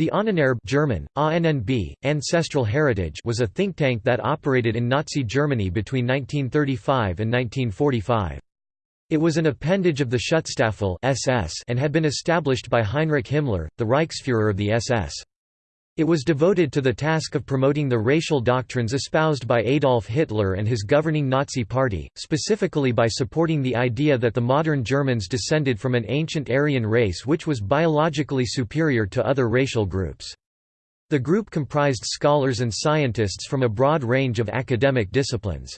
The Ahnenerbe German, ANNB, Ancestral Heritage was a think tank that operated in Nazi Germany between 1935 and 1945. It was an appendage of the Schutzstaffel SS and had been established by Heinrich Himmler, the Reichsfuhrer of the SS. It was devoted to the task of promoting the racial doctrines espoused by Adolf Hitler and his governing Nazi Party, specifically by supporting the idea that the modern Germans descended from an ancient Aryan race which was biologically superior to other racial groups. The group comprised scholars and scientists from a broad range of academic disciplines.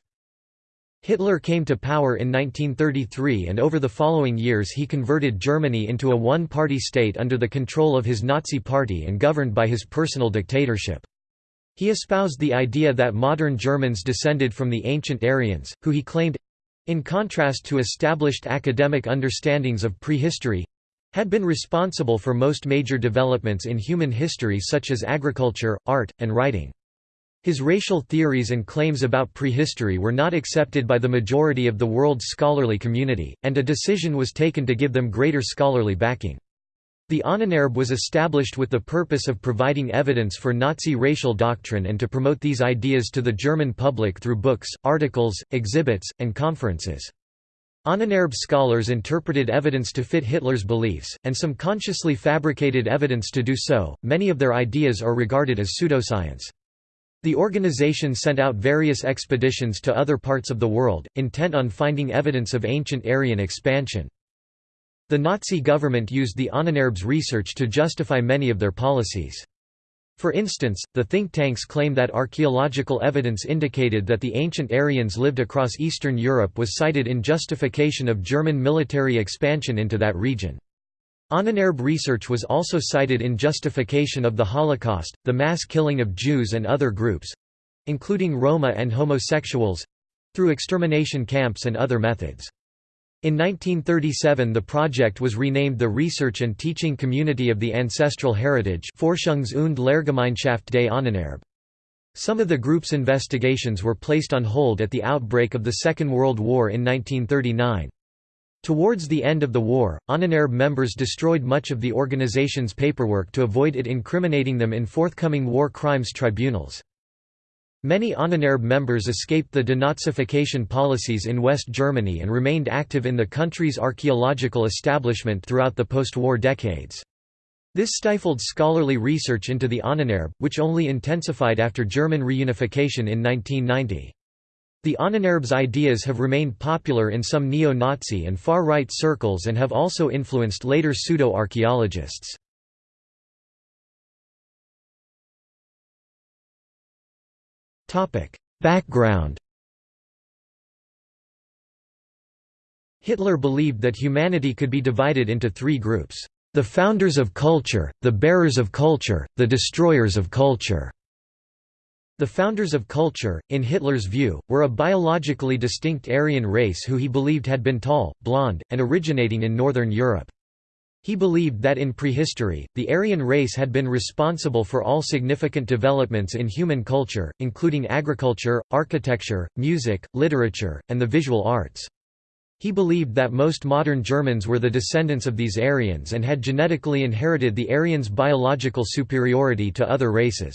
Hitler came to power in 1933 and over the following years he converted Germany into a one-party state under the control of his Nazi party and governed by his personal dictatorship. He espoused the idea that modern Germans descended from the ancient Aryans, who he claimed—in contrast to established academic understandings of prehistory—had been responsible for most major developments in human history such as agriculture, art, and writing. His racial theories and claims about prehistory were not accepted by the majority of the world's scholarly community, and a decision was taken to give them greater scholarly backing. The Ahnenerbe was established with the purpose of providing evidence for Nazi racial doctrine and to promote these ideas to the German public through books, articles, exhibits, and conferences. Ahnenerbe scholars interpreted evidence to fit Hitler's beliefs, and some consciously fabricated evidence to do so. Many of their ideas are regarded as pseudoscience. The organization sent out various expeditions to other parts of the world, intent on finding evidence of ancient Aryan expansion. The Nazi government used the Ahnenerbes' research to justify many of their policies. For instance, the think tanks claim that archaeological evidence indicated that the ancient Aryans lived across Eastern Europe was cited in justification of German military expansion into that region. Ahnenerbe research was also cited in justification of the Holocaust, the mass killing of Jews and other groups—including Roma and homosexuals—through extermination camps and other methods. In 1937 the project was renamed the Research and Teaching Community of the Ancestral Heritage Forschungs- und Lehrgemeinschaft des Ahnenerbe. Some of the group's investigations were placed on hold at the outbreak of the Second World War in 1939. Towards the end of the war, Ahnenerbe members destroyed much of the organization's paperwork to avoid it incriminating them in forthcoming war crimes tribunals. Many Ahnenerbe members escaped the denazification policies in West Germany and remained active in the country's archaeological establishment throughout the post-war decades. This stifled scholarly research into the Ahnenerbe, which only intensified after German reunification in 1990. The Ahnenerbes' ideas have remained popular in some neo-Nazi and far-right circles and have also influenced later pseudo-archaeologists. Background Hitler believed that humanity could be divided into three groups, the founders of culture, the bearers of culture, the destroyers of culture. The founders of culture, in Hitler's view, were a biologically distinct Aryan race who he believed had been tall, blonde, and originating in northern Europe. He believed that in prehistory, the Aryan race had been responsible for all significant developments in human culture, including agriculture, architecture, music, literature, and the visual arts. He believed that most modern Germans were the descendants of these Aryans and had genetically inherited the Aryans' biological superiority to other races.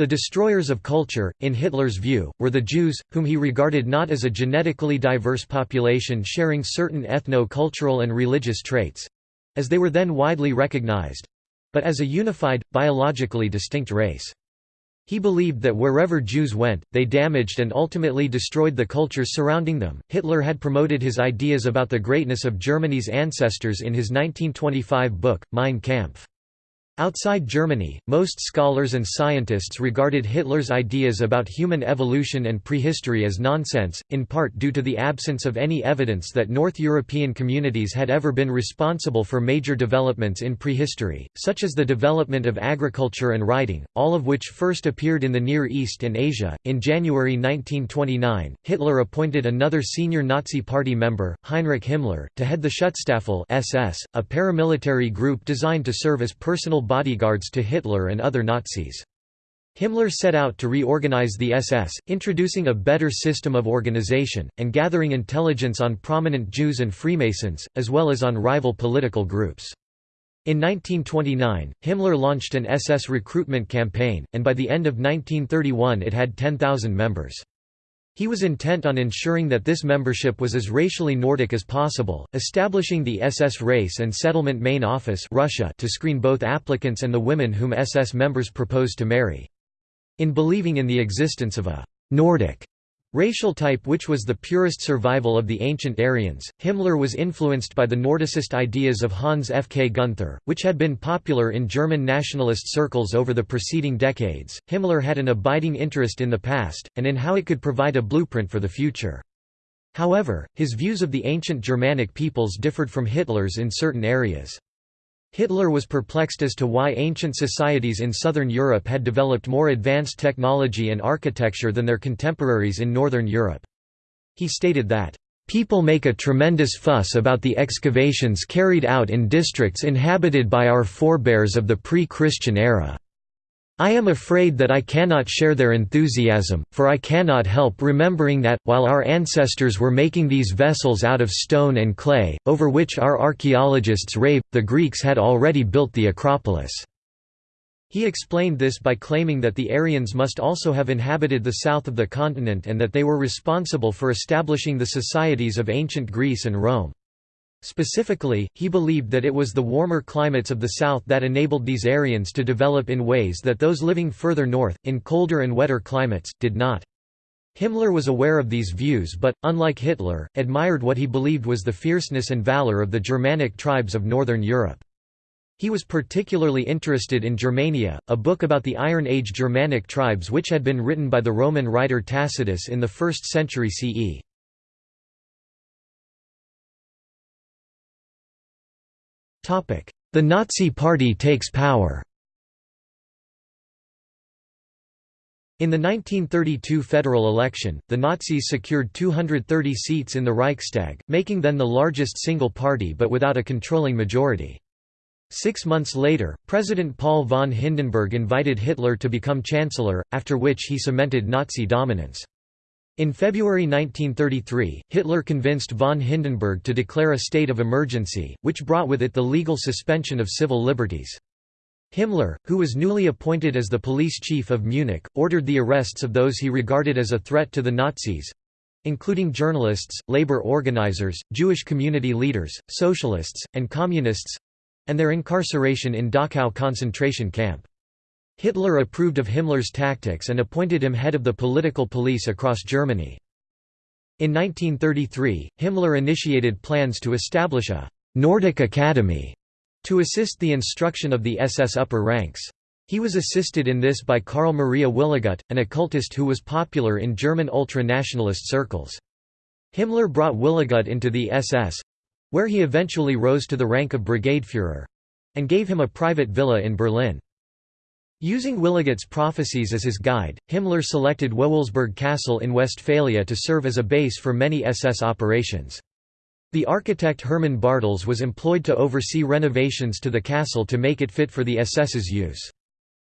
The destroyers of culture, in Hitler's view, were the Jews, whom he regarded not as a genetically diverse population sharing certain ethno-cultural and religious traits—as they were then widely recognized—but as a unified, biologically distinct race. He believed that wherever Jews went, they damaged and ultimately destroyed the cultures surrounding them. Hitler had promoted his ideas about the greatness of Germany's ancestors in his 1925 book, Mein Kampf. Outside Germany, most scholars and scientists regarded Hitler's ideas about human evolution and prehistory as nonsense, in part due to the absence of any evidence that North European communities had ever been responsible for major developments in prehistory, such as the development of agriculture and writing, all of which first appeared in the Near East and Asia. In January 1929, Hitler appointed another senior Nazi Party member, Heinrich Himmler, to head the Schutzstaffel SS, a paramilitary group designed to serve as personal bodyguards to Hitler and other Nazis. Himmler set out to reorganize the SS, introducing a better system of organization, and gathering intelligence on prominent Jews and Freemasons, as well as on rival political groups. In 1929, Himmler launched an SS recruitment campaign, and by the end of 1931 it had 10,000 members. He was intent on ensuring that this membership was as racially Nordic as possible, establishing the SS Race and Settlement Main Office RuSHA to screen both applicants and the women whom SS members proposed to marry. In believing in the existence of a «Nordic» Racial type which was the purest survival of the ancient Aryans, Himmler was influenced by the Nordicist ideas of Hans F. K. Gunther, which had been popular in German nationalist circles over the preceding decades. Himmler had an abiding interest in the past, and in how it could provide a blueprint for the future. However, his views of the ancient Germanic peoples differed from Hitler's in certain areas. Hitler was perplexed as to why ancient societies in southern Europe had developed more advanced technology and architecture than their contemporaries in northern Europe. He stated that, "...people make a tremendous fuss about the excavations carried out in districts inhabited by our forebears of the pre-Christian era." I am afraid that I cannot share their enthusiasm, for I cannot help remembering that, while our ancestors were making these vessels out of stone and clay, over which our archaeologists rave, the Greeks had already built the Acropolis. He explained this by claiming that the Aryans must also have inhabited the south of the continent and that they were responsible for establishing the societies of ancient Greece and Rome. Specifically, he believed that it was the warmer climates of the south that enabled these Aryans to develop in ways that those living further north, in colder and wetter climates, did not. Himmler was aware of these views but, unlike Hitler, admired what he believed was the fierceness and valor of the Germanic tribes of northern Europe. He was particularly interested in Germania, a book about the Iron Age Germanic tribes which had been written by the Roman writer Tacitus in the 1st century CE. The Nazi Party takes power In the 1932 federal election, the Nazis secured 230 seats in the Reichstag, making them the largest single party but without a controlling majority. Six months later, President Paul von Hindenburg invited Hitler to become Chancellor, after which he cemented Nazi dominance. In February 1933, Hitler convinced von Hindenburg to declare a state of emergency, which brought with it the legal suspension of civil liberties. Himmler, who was newly appointed as the police chief of Munich, ordered the arrests of those he regarded as a threat to the Nazis—including journalists, labor organizers, Jewish community leaders, socialists, and communists—and their incarceration in Dachau concentration camp. Hitler approved of Himmler's tactics and appointed him head of the political police across Germany. In 1933, Himmler initiated plans to establish a «Nordic Academy» to assist the instruction of the SS upper ranks. He was assisted in this by Karl Maria Willigut, an occultist who was popular in German ultra-nationalist circles. Himmler brought Willigut into the SS—where he eventually rose to the rank of Brigadefuhrer—and gave him a private villa in Berlin. Using Willigut's prophecies as his guide, Himmler selected Wewelsburg Castle in Westphalia to serve as a base for many SS operations. The architect Hermann Bartels was employed to oversee renovations to the castle to make it fit for the SS's use.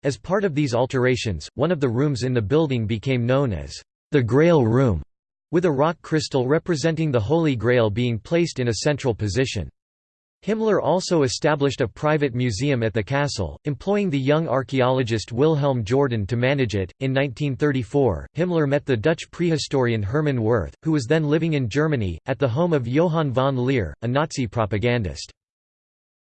As part of these alterations, one of the rooms in the building became known as the Grail Room, with a rock crystal representing the Holy Grail being placed in a central position. Himmler also established a private museum at the castle, employing the young archaeologist Wilhelm Jordan to manage it. In 1934, Himmler met the Dutch prehistorian Herman Wirth, who was then living in Germany, at the home of Johann von Leer, a Nazi propagandist.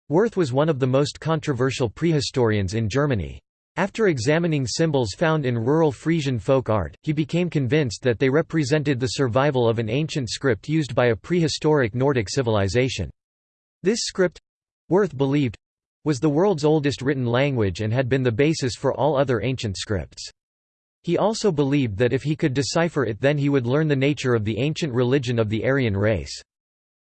Wirth was one of the most controversial prehistorians in Germany. After examining symbols found in rural Frisian folk art, he became convinced that they represented the survival of an ancient script used by a prehistoric Nordic civilization. This script Wirth believed was the world's oldest written language and had been the basis for all other ancient scripts. He also believed that if he could decipher it then he would learn the nature of the ancient religion of the Aryan race.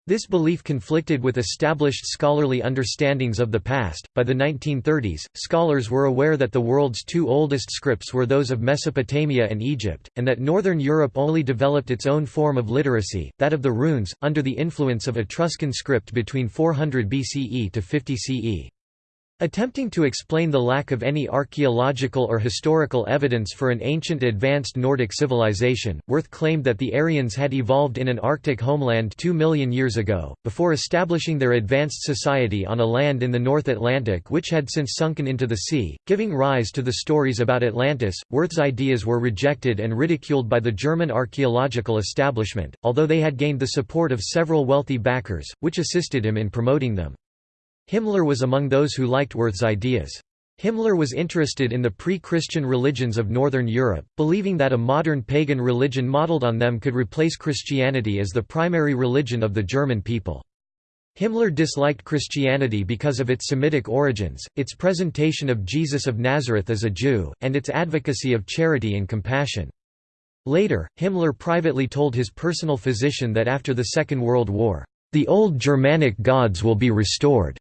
This belief conflicted with established scholarly understandings of the past. By the 1930s, scholars were aware that the world's two oldest scripts were those of Mesopotamia and Egypt, and that Northern Europe only developed its own form of literacy, that of the runes, under the influence of Etruscan script between 400 BCE to 50 CE. Attempting to explain the lack of any archaeological or historical evidence for an ancient advanced Nordic civilization, Wirth claimed that the Aryans had evolved in an Arctic homeland two million years ago, before establishing their advanced society on a land in the North Atlantic which had since sunken into the sea, giving rise to the stories about Atlantis. Wirth's ideas were rejected and ridiculed by the German archaeological establishment, although they had gained the support of several wealthy backers, which assisted him in promoting them. Himmler was among those who liked Wirth's ideas. Himmler was interested in the pre-Christian religions of Northern Europe, believing that a modern pagan religion modeled on them could replace Christianity as the primary religion of the German people. Himmler disliked Christianity because of its Semitic origins, its presentation of Jesus of Nazareth as a Jew, and its advocacy of charity and compassion. Later, Himmler privately told his personal physician that after the Second World War, "...the old Germanic gods will be restored."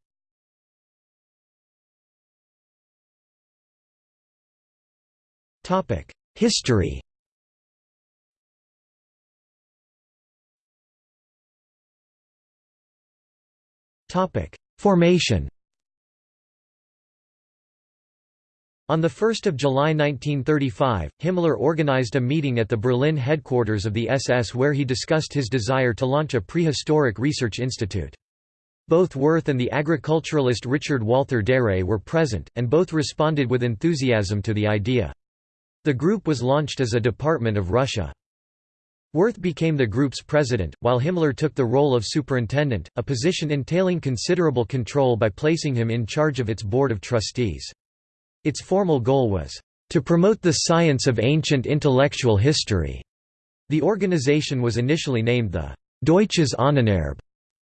History Topic: Formation On 1 July 1935, Himmler organized a meeting at the Berlin headquarters of the SS where he discussed his desire to launch a prehistoric research institute. Both Wirth and the agriculturalist Richard Walther Darré were present, and both responded with enthusiasm to the idea. The group was launched as a department of RuSHA. Wirth became the group's president, while Himmler took the role of superintendent, a position entailing considerable control by placing him in charge of its board of trustees. Its formal goal was, "...to promote the science of ancient intellectual history." The organization was initially named the Deutsches Ahnenerbe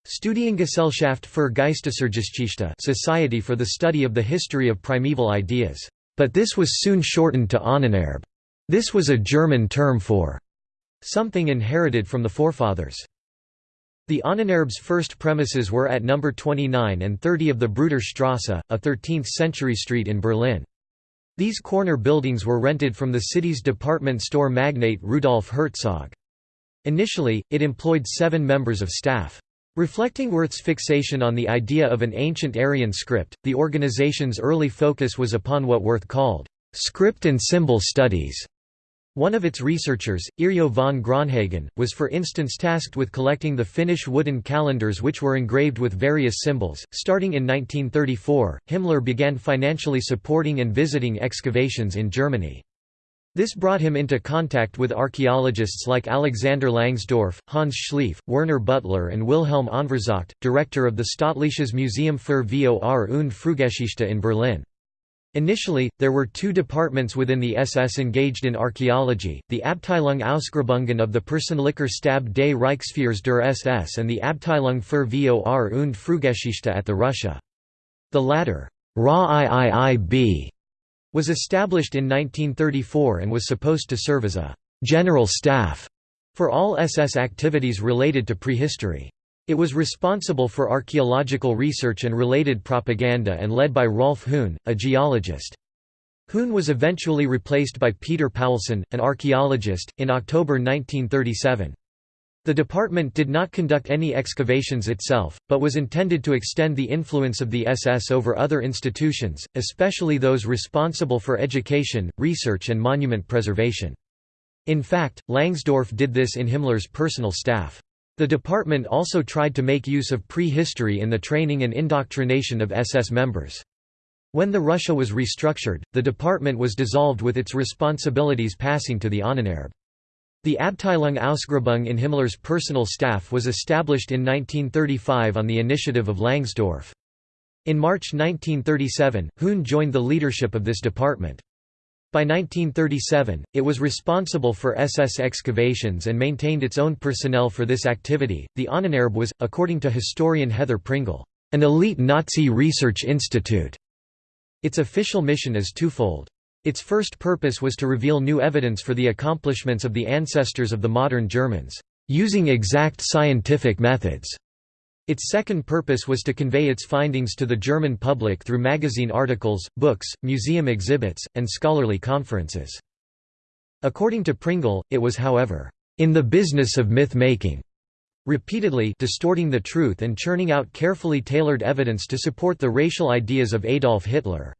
Studiengesellschaft für Geistesgeschichte Society for the Study of the History of Primeval Ideas. But this was soon shortened to Ahnenerbe. This was a German term for something inherited from the forefathers. The Ahnenerbes' first premises were at number 29 and 30 of the Bruderstrasse, a 13th-century street in Berlin. These corner buildings were rented from the city's department store magnate Rudolf Herzog. Initially, it employed seven members of staff. Reflecting Wirth's fixation on the idea of an ancient Aryan script, the organization's early focus was upon what Wirth called, "...script and symbol studies." One of its researchers, Yrjö von Gronhagen, was for instance tasked with collecting the Finnish wooden calendars which were engraved with various symbols. Starting in 1934, Himmler began financially supporting and visiting excavations in Germany. This brought him into contact with archaeologists like Alexander Langsdorff, Hans Schleif, Werner Buttler and Wilhelm Unverzagt, director of the Staatliches Museum für Vor- und Frühgeschichte in Berlin. Initially, there were two departments within the SS engaged in archaeology, the Abteilung Ausgrabungen of the Personlicher Stab des Reichsführers der SS and the Abteilung für Vor- und Frühgeschichte at the RuSHA. The latter, RA-IIIB, was established in 1934 and was supposed to serve as a «general staff» for all SS activities related to prehistory. It was responsible for archaeological research and related propaganda and led by Rolf Höhn, a geologist. Höhn was eventually replaced by Peter Paulsen, an archaeologist, in October 1937. The department did not conduct any excavations itself, but was intended to extend the influence of the SS over other institutions, especially those responsible for education, research and monument preservation. In fact, Langsdorff did this in Himmler's personal staff. The department also tried to make use of prehistory in the training and indoctrination of SS members. When the RuSHA was restructured, the department was dissolved with its responsibilities passing to the Ahnenerbe. The Abteilung Ausgrabung in Himmler's personal staff was established in 1935 on the initiative of Langsdorff. In March 1937, Höhn joined the leadership of this department. By 1937, it was responsible for SS excavations and maintained its own personnel for this activity. The Ahnenerbe was, according to historian Heather Pringle, an elite Nazi research institute. Its official mission is twofold. Its first purpose was to reveal new evidence for the accomplishments of the ancestors of the modern Germans, using exact scientific methods. Its second purpose was to convey its findings to the German public through magazine articles, books, museum exhibits, and scholarly conferences. According to Pringle, it was however, "...in the business of myth-making." repeatedly distorting the truth and churning out carefully tailored evidence to support the racial ideas of Adolf Hitler.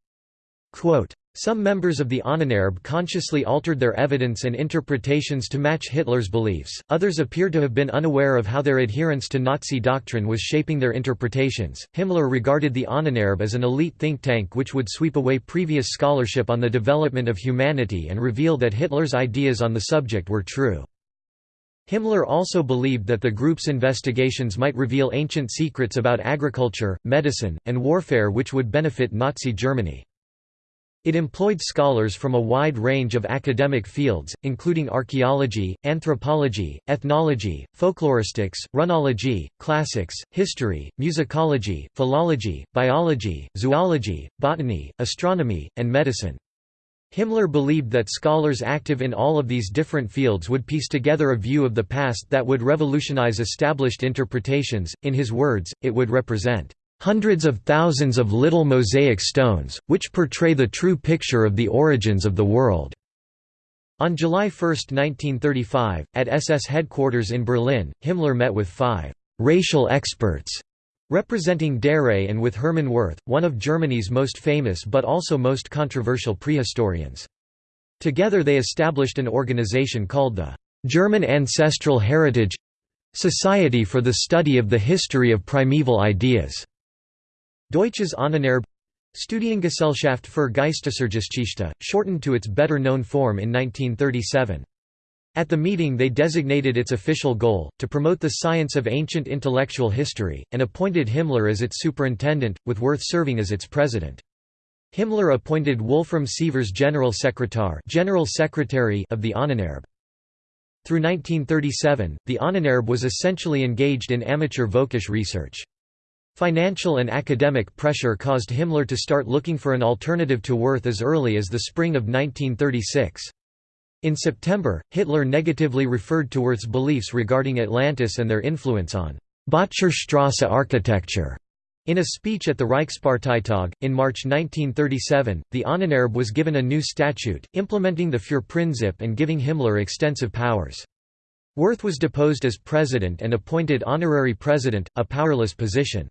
Quote, some members of the Ahnenerbe consciously altered their evidence and interpretations to match Hitler's beliefs, others appear to have been unaware of how their adherence to Nazi doctrine was shaping their interpretations. Himmler regarded the Ahnenerbe as an elite think tank which would sweep away previous scholarship on the development of humanity and reveal that Hitler's ideas on the subject were true. Himmler also believed that the group's investigations might reveal ancient secrets about agriculture, medicine, and warfare which would benefit Nazi Germany. It employed scholars from a wide range of academic fields, including archaeology, anthropology, ethnology, folkloristics, runology, classics, history, musicology, philology, biology, zoology, botany, astronomy, and medicine. Himmler believed that scholars active in all of these different fields would piece together a view of the past that would revolutionize established interpretations, in his words, it would represent hundreds of thousands of little mosaic stones, which portray the true picture of the origins of the world." On July 1, 1935, at SS headquarters in Berlin, Himmler met with five «racial experts» representing Darré and with Hermann Wirth, one of Germany's most famous but also most controversial prehistorians. Together they established an organization called the «German Ancestral Heritage Society for the Study of the History of Primeval Ideas». Deutsches Ahnenerbe Studiengesellschaft für Geistesgeschichte, shortened to its better-known form in 1937. At the meeting they designated its official goal, to promote the science of ancient intellectual history, and appointed Himmler as its superintendent, with Wirth serving as its president. Himmler appointed Wolfram Sievers General Secretary, General Secretary of the Ahnenerbe. Through 1937, the Ahnenerbe was essentially engaged in amateur Völkisch research. Financial and academic pressure caused Himmler to start looking for an alternative to Wirth as early as the spring of 1936. In September, Hitler negatively referred to Wirth's beliefs regarding Atlantis and their influence on Böttcherstrasse architecture. In a speech at the Reichsparteitag, in March 1937, the Ahnenerbe was given a new statute, implementing the Führerprinzip and giving Himmler extensive powers. Wirth was deposed as president and appointed honorary president, a powerless position.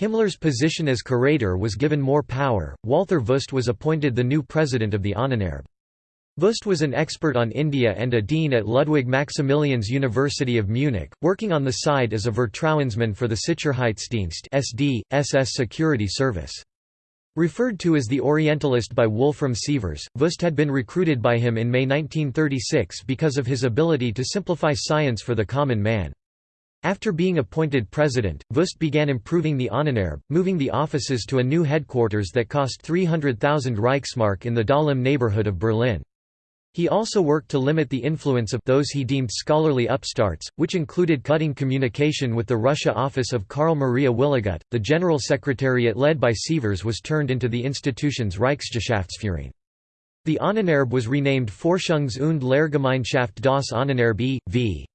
Himmler's position as curator was given more power. Walther Wüst was appointed the new president of the Ahnenerbe. Wüst was an expert on India and a dean at Ludwig Maximilians University of Munich, working on the side as a Vertrauensmann for the Sicherheitsdienst SD, SS Security Service. Referred to as the Orientalist by Wolfram Sievers, Wüst had been recruited by him in May 1936 because of his ability to simplify science for the common man. After being appointed president, Wüst began improving the Ahnenerbe, moving the offices to a new headquarters that cost 300,000 Reichsmark in the Dahlem neighborhood of Berlin. He also worked to limit the influence of those he deemed scholarly upstarts, which included cutting communication with the RuSHA office of Karl Maria Willigut. The general secretariat led by Sievers was turned into the institution's Reichsgeschäftsführung. The Ahnenerbe was renamed Forschungs- und Lehrgemeinschaft das Ahnenerbe v.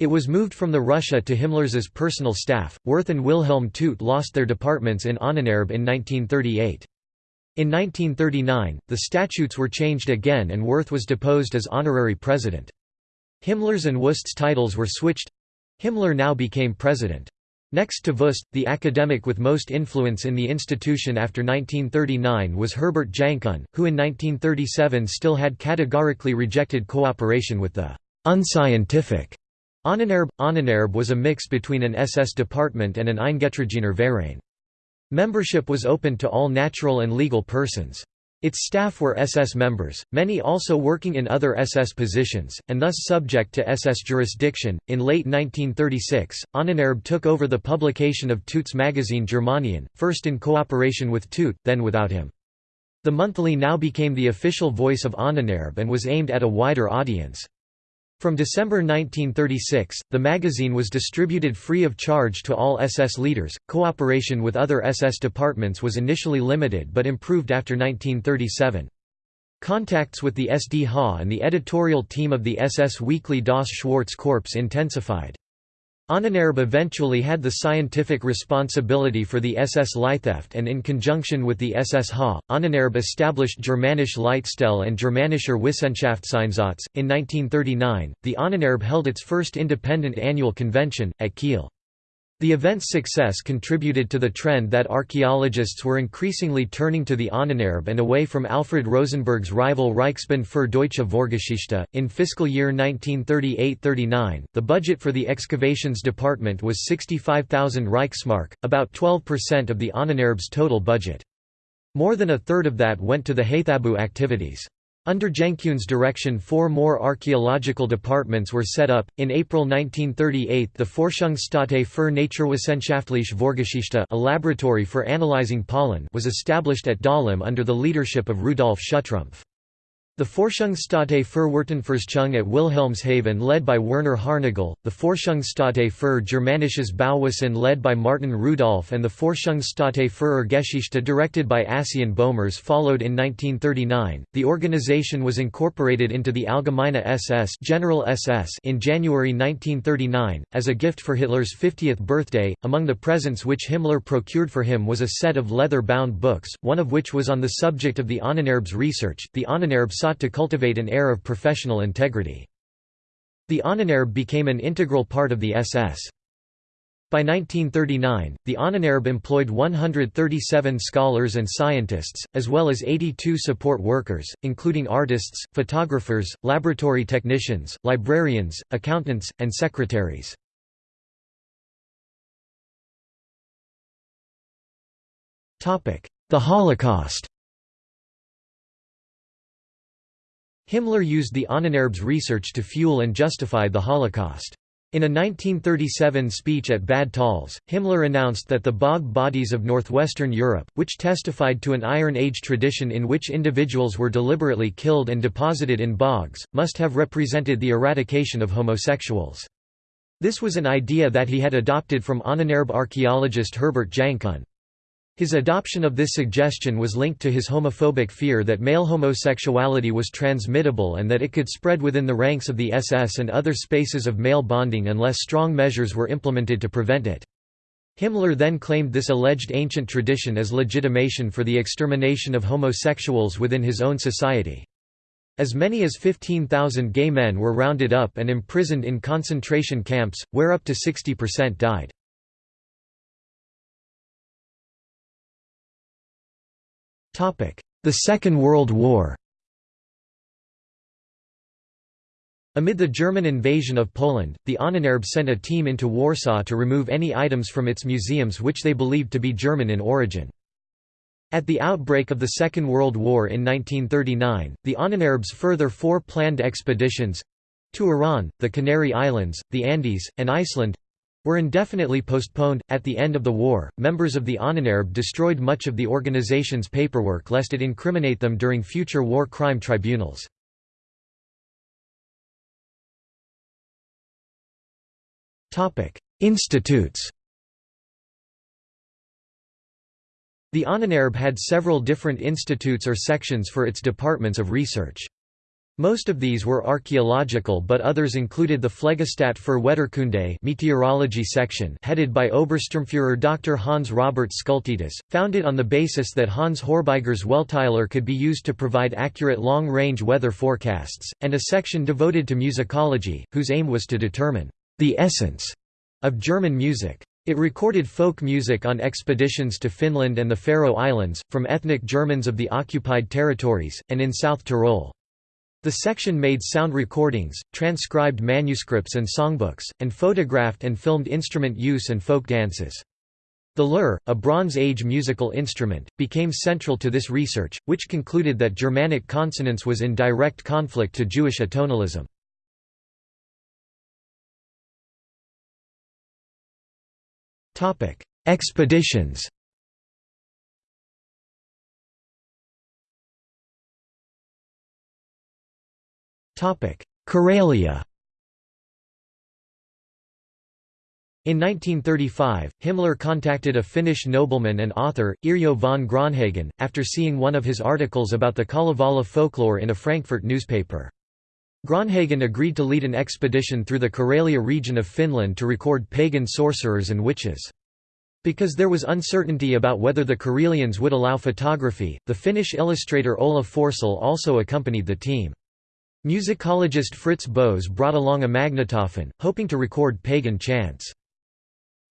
It was moved from the RuSHA to Himmler's personal staff. Wirth and Wilhelm Tuut lost their departments in Ahnenerbe in 1938. In 1939, the statutes were changed again and Wirth was deposed as honorary president. Himmler's and Wüst's titles were switched. Himmler now became president. Next to Wüst, the academic with most influence in the institution after 1939 was Herbert Jankuhn, who in 1937 still had categorically rejected cooperation with the unscientific Ahnenerbe – Ahnenerbe was a mix between an SS department and an Eingetragener Verein. Membership was open to all natural and legal persons. Its staff were SS members, many also working in other SS positions, and thus subject to SS jurisdiction. In late 1936, Ahnenerbe took over the publication of Tuut's magazine Germanien, first in cooperation with Tuut, then without him. The monthly now became the official voice of Ahnenerbe and was aimed at a wider audience. From December 1936, the magazine was distributed free of charge to all SS leaders. Cooperation with other SS departments was initially limited but improved after 1937. Contacts with the SDH and the editorial team of the SS weekly Das Schwarze Korps intensified. Ahnenerbe eventually had the scientific responsibility for the SS Leitheft and in conjunction with the SS Ha, Ahnenerbe established Germanische Leitstelle and Germanischer Wissenschaftseinsatz. In 1939, the Ahnenerbe held its first independent annual convention, at Kiel. The event's success contributed to the trend that archaeologists were increasingly turning to the Ahnenerbe and away from Alfred Rosenberg's rival Reichsbund für Deutsche Vorgeschichte. In fiscal year 1938-39, the budget for the excavations department was 65,000 Reichsmark, about 12% of the Ahnenerbe's total budget. More than a third of that went to the Haithabu activities. Under Jankuhn's direction four more archaeological departments were set up. In April 1938 the Forschungsstätte für Naturwissenschaftliche Vorgeschichte a laboratory for analyzing pollen was established at Dahlem under the leadership of Rudolf Schuttrumpf. The Forschungsstätte für Wurtenforschung at Wilhelmshaven led by Werner Haarnagel, the Forschungsstätte für Germanisches Bauwesen led by Martin Rudolph and the Forschungsstätte für Geschichte directed by Assien Bohmers followed in 1939. The organization was incorporated into the Allgemeine SS, General SS in January 1939 as a gift for Hitler's 50th birthday. Among the presents which Himmler procured for him was a set of leather-bound books, one of which was on the subject of the Ahnenerbe's research. The Ahnenerbe sought to cultivate an air of professional integrity. The Ahnenerbe became an integral part of the SS. By 1939, the Ahnenerbe employed 137 scholars and scientists, as well as 82 support workers, including artists, photographers, laboratory technicians, librarians, accountants, and secretaries. The Holocaust Himmler used the Ahnenerbe's research to fuel and justify the Holocaust. In a 1937 speech at Bad Tölz, Himmler announced that the bog bodies of northwestern Europe, which testified to an Iron Age tradition in which individuals were deliberately killed and deposited in bogs, must have represented the eradication of homosexuals. This was an idea that he had adopted from Ahnenerbe archaeologist Herbert Jankuhn. His adoption of this suggestion was linked to his homophobic fear that male homosexuality was transmittable and that it could spread within the ranks of the SS and other spaces of male bonding unless strong measures were implemented to prevent it. Himmler then claimed this alleged ancient tradition as legitimation for the extermination of homosexuals within his own society. As many as 15,000 gay men were rounded up and imprisoned in concentration camps, where up to 60% died. The Second World War Amid the German invasion of Poland, the Ahnenerbe sent a team into Warsaw to remove any items from its museums which they believed to be German in origin. At the outbreak of the Second World War in 1939, the Ahnenerbe's further four planned expeditions—to Iran, the Canary Islands, the Andes, and Iceland, were indefinitely postponed. At the end of the war, members of the Ahnenerbe destroyed much of the organization's paperwork lest it incriminate them during future war crime tribunals. Institutes The Ahnenerbe had several different institutes or sections for its departments of research. Most of these were archaeological but others included the Pflegestat für Wetterkunde meteorology section headed by Obersturmfuhrer Dr. Hans Robert Skultetus, founded on the basis that Hans Horbiger's Welteislehre could be used to provide accurate long-range weather forecasts, and a section devoted to musicology, whose aim was to determine the essence of German music. It recorded folk music on expeditions to Finland and the Faroe Islands, from ethnic Germans of the occupied territories, and in South Tyrol. The section made sound recordings, transcribed manuscripts and songbooks, and photographed and filmed instrument use and folk dances. The lyre, a Bronze Age musical instrument, became central to this research, which concluded that Germanic consonance was in direct conflict to Jewish atonalism. Expeditions Karelia In 1935, Himmler contacted a Finnish nobleman and author, Yrjö von Gronhagen, after seeing one of his articles about the Kalevala folklore in a Frankfurt newspaper. Gronhagen agreed to lead an expedition through the Karelia region of Finland to record pagan sorcerers and witches. Because there was uncertainty about whether the Karelians would allow photography, the Finnish illustrator Ola Forsell also accompanied the team. Musicologist Fritz Bose brought along a magnetophone, hoping to record pagan chants.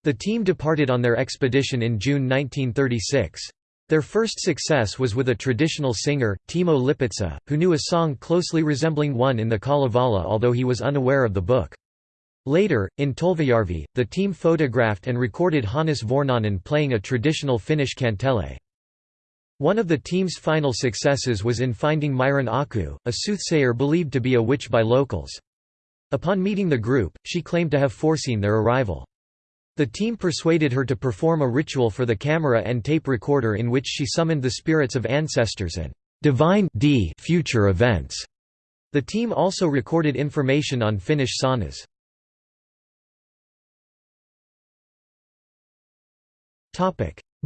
The team departed on their expedition in June 1936. Their first success was with a traditional singer, Timo Lipitsa, who knew a song closely resembling one in the Kalevala although he was unaware of the book. Later, in Tolvajärvi, the team photographed and recorded Hannes Vornanen playing a traditional Finnish kantele. One of the team's final successes was in finding Myron Aku, a soothsayer believed to be a witch by locals. Upon meeting the group, she claimed to have foreseen their arrival. The team persuaded her to perform a ritual for the camera and tape recorder in which she summoned the spirits of ancestors and divine d future events. The team also recorded information on Finnish saunas.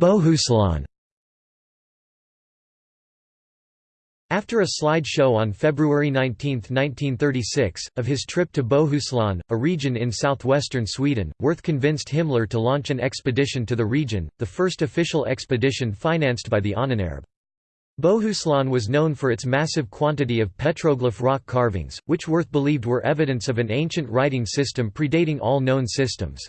Bohuslän After a slide show on February 19, 1936, of his trip to Bohuslän, a region in southwestern Sweden, Wirth convinced Himmler to launch an expedition to the region, the first official expedition financed by the Ahnenerbe. Bohuslän was known for its massive quantity of petroglyph rock carvings, which Wirth believed were evidence of an ancient writing system predating all known systems.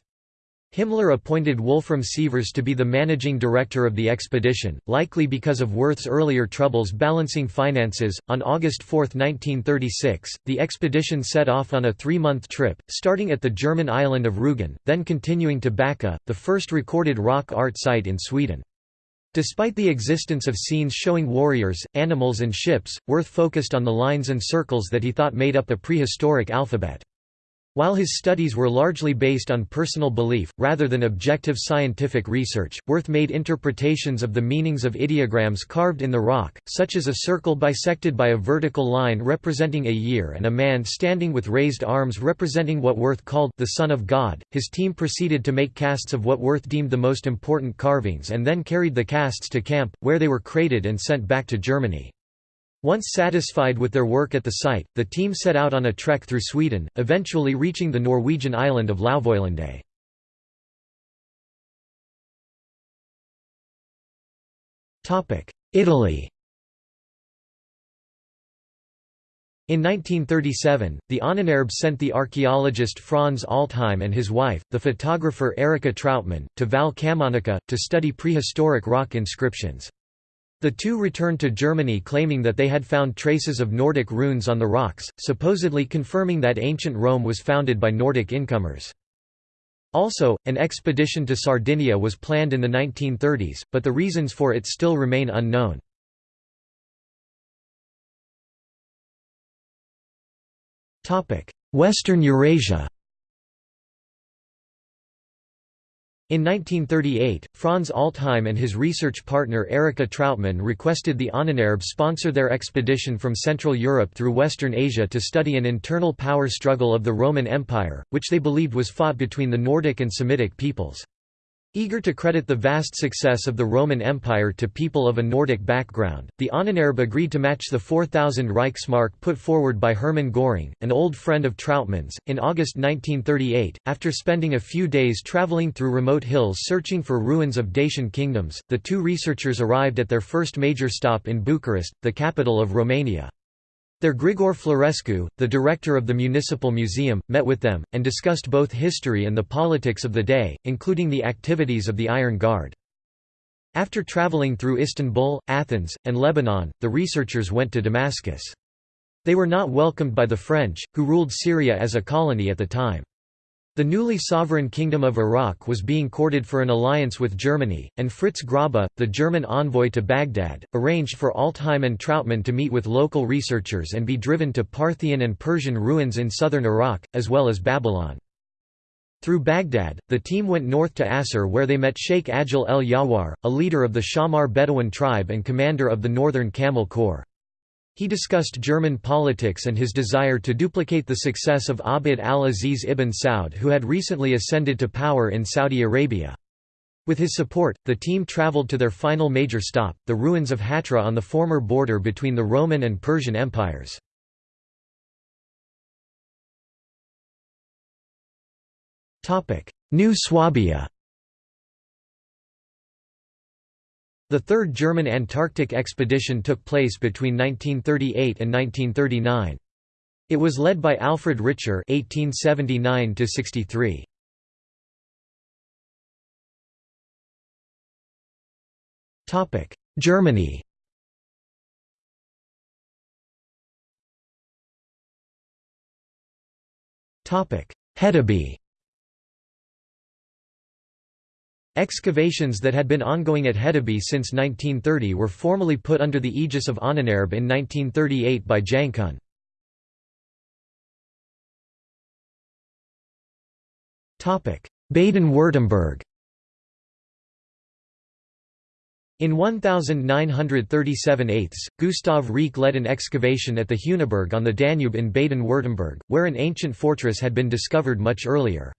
Himmler appointed Wolfram Sievers to be the managing director of the expedition, likely because of Wirth's earlier troubles balancing finances. On August 4, 1936, the expedition set off on a three month trip, starting at the German island of Rügen, then continuing to Backa, the first recorded rock art site in Sweden. Despite the existence of scenes showing warriors, animals, and ships, Wirth focused on the lines and circles that he thought made up the prehistoric alphabet. While his studies were largely based on personal belief, rather than objective scientific research, Wirth made interpretations of the meanings of ideograms carved in the rock, such as a circle bisected by a vertical line representing a year and a man standing with raised arms representing what Wirth called the Son of God. His team proceeded to make casts of what Wirth deemed the most important carvings and then carried the casts to camp, where they were crated and sent back to Germany. Once satisfied with their work at the site, the team set out on a trek through Sweden, eventually reaching the Norwegian island of Lauvoilandet. Italy In 1937, the Ahnenerbe sent the archaeologist Franz Altheim and his wife, the photographer Erika Trautmann, to Val Camonica, to study prehistoric rock inscriptions. The two returned to Germany claiming that they had found traces of Nordic runes on the rocks, supposedly confirming that ancient Rome was founded by Nordic incomers. Also, an expedition to Sardinia was planned in the 1930s, but the reasons for it still remain unknown. Western Eurasia In 1938, Franz Altheim and his research partner Erika Trautmann requested the Ahnenerbe sponsor their expedition from Central Europe through Western Asia to study an internal power struggle of the Roman Empire, which they believed was fought between the Nordic and Semitic peoples. Eager to credit the vast success of the Roman Empire to people of a Nordic background, the Ahnenerbe agreed to match the 4,000 Reichsmark put forward by Hermann Göring, an old friend of Trautmann's. In August 1938, after spending a few days traveling through remote hills searching for ruins of Dacian kingdoms, the two researchers arrived at their first major stop in Bucharest, the capital of Romania. Their Grigor Florescu, the director of the Municipal Museum, met with them, and discussed both history and the politics of the day, including the activities of the Iron Guard. After traveling through Istanbul, Athens, and Lebanon, the researchers went to Damascus. They were not welcomed by the French, who ruled Syria as a colony at the time. The newly sovereign Kingdom of Iraq was being courted for an alliance with Germany, and Fritz Grobba, the German envoy to Baghdad, arranged for Altheim and Trautmann to meet with local researchers and be driven to Parthian and Persian ruins in southern Iraq, as well as Babylon. Through Baghdad, the team went north to Assur where they met Sheikh Ajil el Yawar, a leader of the Shamar Bedouin tribe and commander of the Northern Camel Corps. He discussed German politics and his desire to duplicate the success of Abd al-Aziz ibn Saud who had recently ascended to power in Saudi Arabia. With his support, the team traveled to their final major stop, the ruins of Hatra on the former border between the Roman and Persian empires. New Swabia The Third German Antarctic Expedition took place between 1938 and 1939. It was led by Alfred Ritscher (1879–63). Topic: Germany. Topic: Hedeby. Excavations that had been ongoing at Hedeby since 1930 were formally put under the aegis of Ahnenerbe in 1938 by Jankuhn. Baden-Württemberg In 1937 eighths, Gustav Reich led an excavation at the Heuneburg on the Danube in Baden-Württemberg, where an ancient fortress had been discovered much earlier.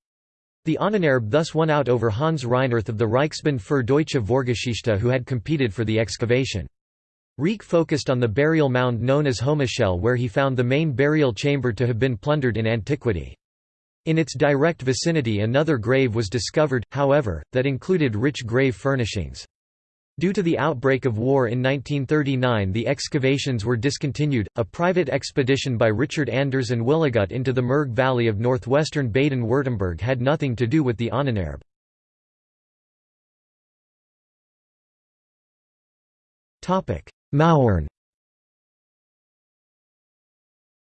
The Ahnenerbe thus won out over Hans Reinerth of the Reichsbund für Deutsche Vorgeschichte who had competed for the excavation. Reich focused on the burial mound known as Hohmichele where he found the main burial chamber to have been plundered in antiquity. In its direct vicinity another grave was discovered, however, that included rich grave furnishings. Due to the outbreak of war in 1939 the excavations were discontinued. A private expedition by Richard Anders and Willigut into the Murg Valley of northwestern Baden-Württemberg had nothing to do with the Ahnenerbe. Mauern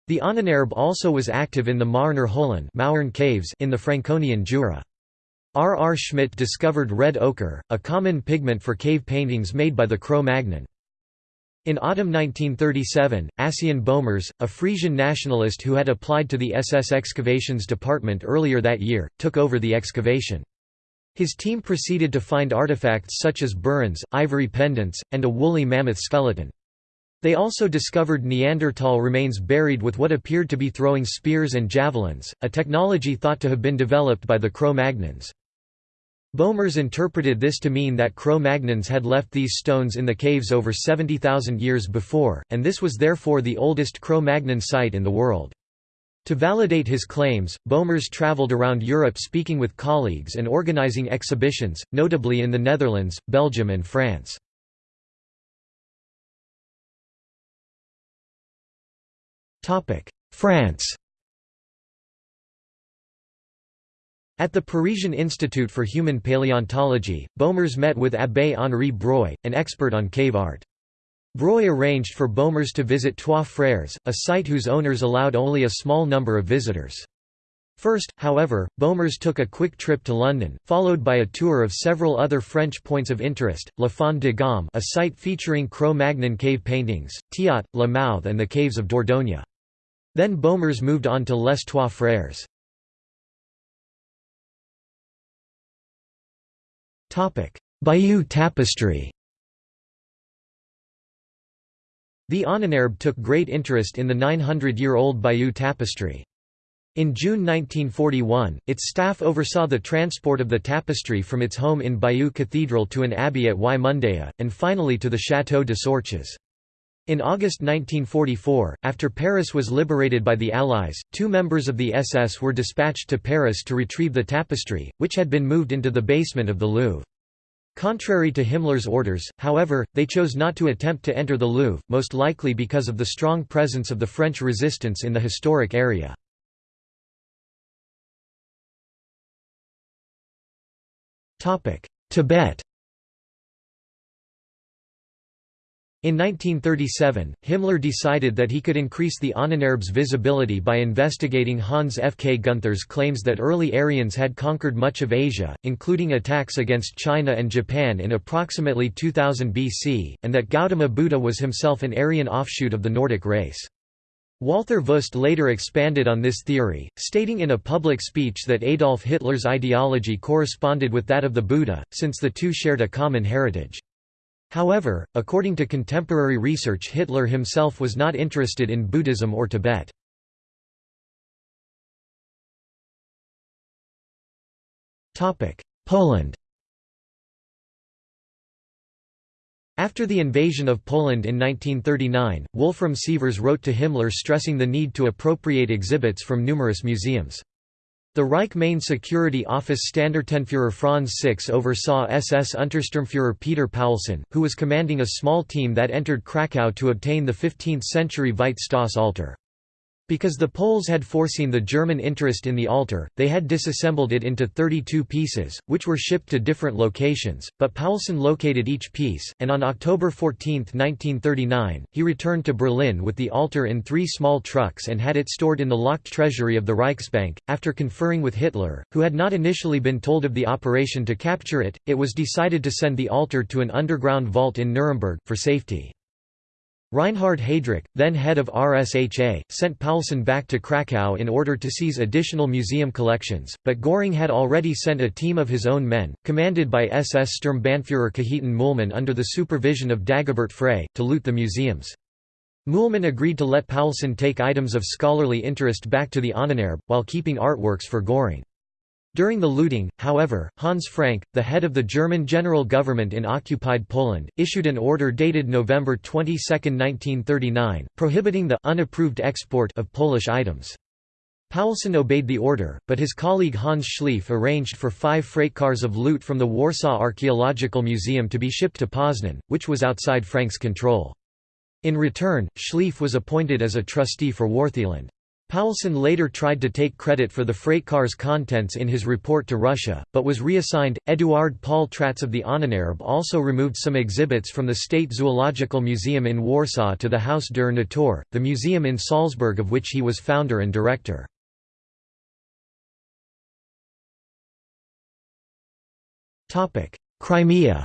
The Ahnenerbe also was active in the Mauerner Höhlen caves in the Franconian Jura. R. R. Schmidt discovered red ochre, a common pigment for cave paintings made by the Cro-Magnon. In autumn 1937, Assien Bohmers, a Frisian nationalist who had applied to the SS Excavations Department earlier that year, took over the excavation. His team proceeded to find artifacts such as burins, ivory pendants, and a woolly mammoth skeleton. They also discovered Neanderthal remains buried with what appeared to be throwing spears and javelins, a technology thought to have been developed by the Cro-Magnons. Bohmers interpreted this to mean that Cro-Magnons had left these stones in the caves over 70,000 years before, and this was therefore the oldest Cro-Magnon site in the world. To validate his claims, Bohmers traveled around Europe speaking with colleagues and organizing exhibitions, notably in the Netherlands, Belgium and France. France At the Parisian Institute for Human Paleontology, Bohmers met with Abbé Henri Breuil, an expert on cave art. Breuil arranged for Bohmers to visit Trois Frères, a site whose owners allowed only a small number of visitors. First, however, Bohmers took a quick trip to London, followed by a tour of several other French points of interest, La Fond de Gaume a site featuring Cro-Magnon cave paintings, Tiot, La Mouthe and the caves of Dordogne. Then Bohmers moved on to Les Trois Frères. Bayeux Tapestry The Ahnenerbe took great interest in the 900-year-old Bayeux Tapestry. In June 1941, its staff oversaw the transport of the tapestry from its home in Bayeux Cathedral to an abbey at Juaye-Mondaye, and finally to the Château de Sourches. In August 1944, after Paris was liberated by the Allies, two members of the SS were dispatched to Paris to retrieve the tapestry, which had been moved into the basement of the Louvre. Contrary to Himmler's orders, however, they chose not to attempt to enter the Louvre, most likely because of the strong presence of the French resistance in the historic area. Tibet In 1937, Himmler decided that he could increase the Ahnenerbe's visibility by investigating Hans F. K. Gunther's claims that early Aryans had conquered much of Asia, including attacks against China and Japan in approximately 2000 BC, and that Gautama Buddha was himself an Aryan offshoot of the Nordic race. Walther Wüst later expanded on this theory, stating in a public speech that Adolf Hitler's ideology corresponded with that of the Buddha, since the two shared a common heritage. However, according to contemporary research Hitler himself was not interested in Buddhism or Tibet. Poland After the invasion of Poland in 1939, Wolfram Sievers wrote to Himmler stressing the need to appropriate exhibits from numerous museums. The Reich Main Security Office Standartenführer Franz Six oversaw SS Untersturmführer Peter Paulsen, who was commanding a small team that entered Krakow to obtain the 15th-century Veit Stoss altar. Because the Poles had foreseen the German interest in the altar, they had disassembled it into 32 pieces, which were shipped to different locations, but Paulsen located each piece, and on October 14, 1939, he returned to Berlin with the altar in three small trucks and had it stored in the locked treasury of the Reichsbank. After conferring with Hitler, who had not initially been told of the operation to capture it, it was decided to send the altar to an underground vault in Nuremberg, for safety. Reinhard Heydrich, then head of RSHA, sent Paulsen back to Krakow in order to seize additional museum collections, but Göring had already sent a team of his own men, commanded by SS Sturmbannführer Cajetan Mühlmann under the supervision of Dagobert Frey, to loot the museums. Mühlmann agreed to let Paulsen take items of scholarly interest back to the Ahnenerbe, while keeping artworks for Göring. During the looting, however, Hans Frank, the head of the German general government in occupied Poland, issued an order dated November 22, 1939, prohibiting the unapproved export of Polish items. Paulsen obeyed the order, but his colleague Hans Schleif arranged for five freight cars of loot from the Warsaw Archaeological Museum to be shipped to Poznan, which was outside Frank's control. In return, Schleif was appointed as a trustee for Wartheland. Paulsen later tried to take credit for the freight car's contents in his report to RuSHA, but was reassigned. Eduard Paul Tratz of the Ahnenerbe also removed some exhibits from the State Zoological Museum in Warsaw to the Haus der Natur, the museum in Salzburg of which he was founder and director. Crimea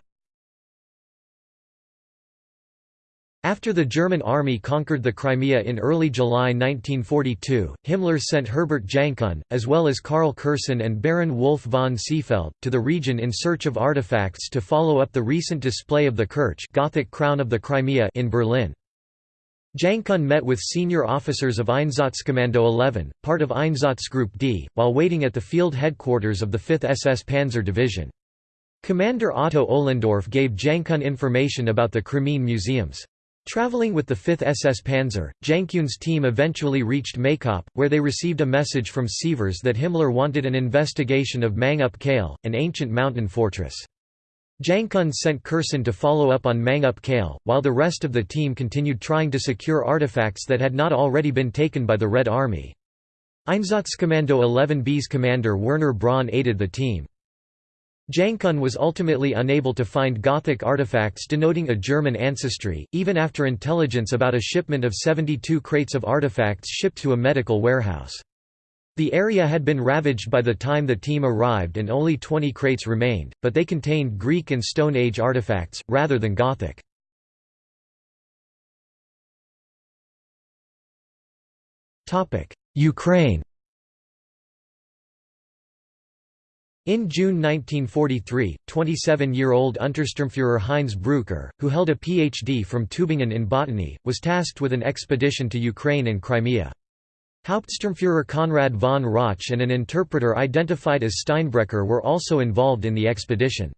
After the German army conquered the Crimea in early July 1942, Himmler sent Herbert Jankuhn, as well as Karl Kersten and Baron Wolf von Seefeld, to the region in search of artifacts to follow up the recent display of the Kerch Gothic crown of the Crimea in Berlin. Jankuhn met with senior officers of Einsatzkommando 11, part of Einsatzgruppe D, while waiting at the field headquarters of the 5th SS Panzer Division. Commander Otto Ohlendorf gave Jankuhn information about the Crimean museums. Traveling with the 5th SS Panzer, Jankuhn's team eventually reached Maykop, where they received a message from Sievers that Himmler wanted an investigation of Mangup Kale, an ancient mountain fortress. Jankuhn sent Kersten to follow up on Mangup Kale, while the rest of the team continued trying to secure artifacts that had not already been taken by the Red Army. Einsatzkommando 11B's commander Werner Braun aided the team. Jankuhn was ultimately unable to find Gothic artifacts denoting a German ancestry, even after intelligence about a shipment of 72 crates of artifacts shipped to a medical warehouse. The area had been ravaged by the time the team arrived and only 20 crates remained, but they contained Greek and Stone Age artifacts, rather than Gothic. Ukraine In June 1943, 27-year-old Untersturmführer Heinz Brücker, who held a Ph.D. from Tübingen in botany, was tasked with an expedition to Ukraine and Crimea. Hauptsturmführer Konrad von Rauch and an interpreter identified as Steinbrecher were also involved in the expedition.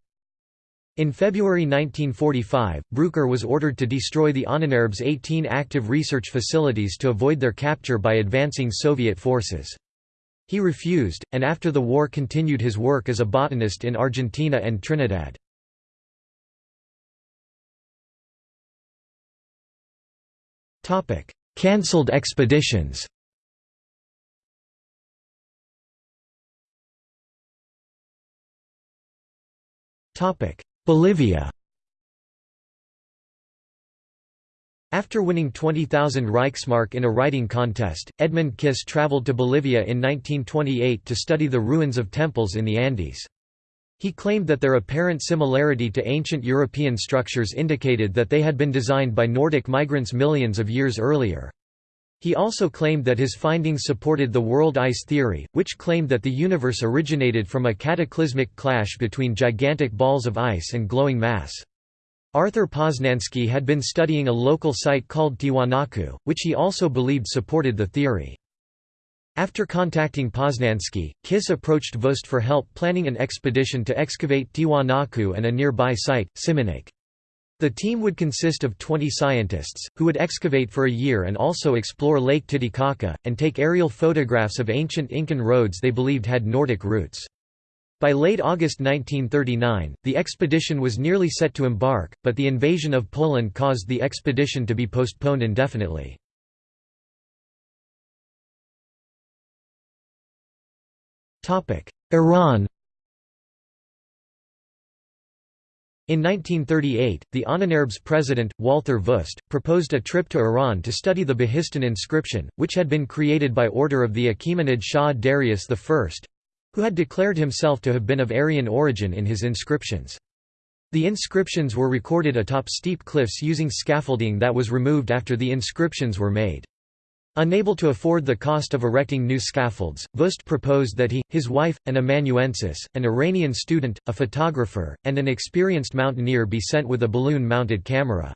In February 1945, Brücker was ordered to destroy the Ahnenerbe's 18 active research facilities to avoid their capture by advancing Soviet forces. He refused, and after the war continued his work as a botanist in Argentina and Trinidad. Cancelled expeditions Bolivia After winning 20,000 Reichsmark in a writing contest, Edmund Kiss traveled to Bolivia in 1928 to study the ruins of temples in the Andes. He claimed that their apparent similarity to ancient European structures indicated that they had been designed by Nordic migrants millions of years earlier. He also claimed that his findings supported the world ice theory, which claimed that the universe originated from a cataclysmic clash between gigantic balls of ice and glowing mass. Arthur Poznański had been studying a local site called Tiwanaku, which he also believed supported the theory. After contacting Poznański, Kiss approached Wüst for help planning an expedition to excavate Tiwanaku and a nearby site, Simanak. The team would consist of 20 scientists, who would excavate for a year and also explore Lake Titicaca, and take aerial photographs of ancient Incan roads they believed had Nordic roots. By late August 1939, the expedition was nearly set to embark, but the invasion of Poland caused the expedition to be postponed indefinitely. Iran In 1938, the Ahnenerbe's president, Walther Wüst, proposed a trip to Iran to study the Behistun inscription, which had been created by order of the Achaemenid Shah Darius I, who had declared himself to have been of Aryan origin in his inscriptions. The inscriptions were recorded atop steep cliffs using scaffolding that was removed after the inscriptions were made. Unable to afford the cost of erecting new scaffolds, Wüst proposed that he, his wife, an amanuensis, an Iranian student, a photographer, and an experienced mountaineer be sent with a balloon-mounted camera.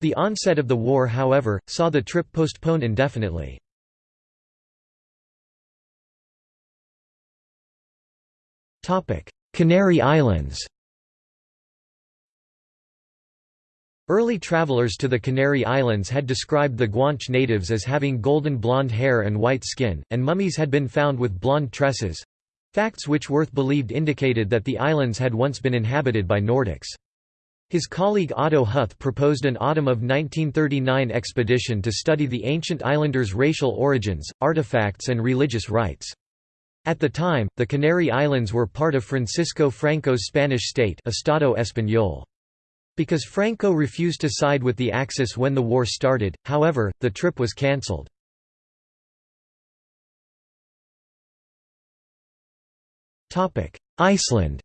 The onset of the war however, saw the trip postponed indefinitely. Canary Islands Early travelers to the Canary Islands had described the Guanche natives as having golden blonde hair and white skin, and mummies had been found with blonde tresses—facts which Wirth believed indicated that the islands had once been inhabited by Nordics. His colleague Otto Huth proposed an autumn of 1939 expedition to study the ancient islanders' racial origins, artifacts and religious rites. At the time, the Canary Islands were part of Francisco Franco's Spanish state Estado Español. Because Franco refused to side with the Axis when the war started, however, the trip was cancelled. Iceland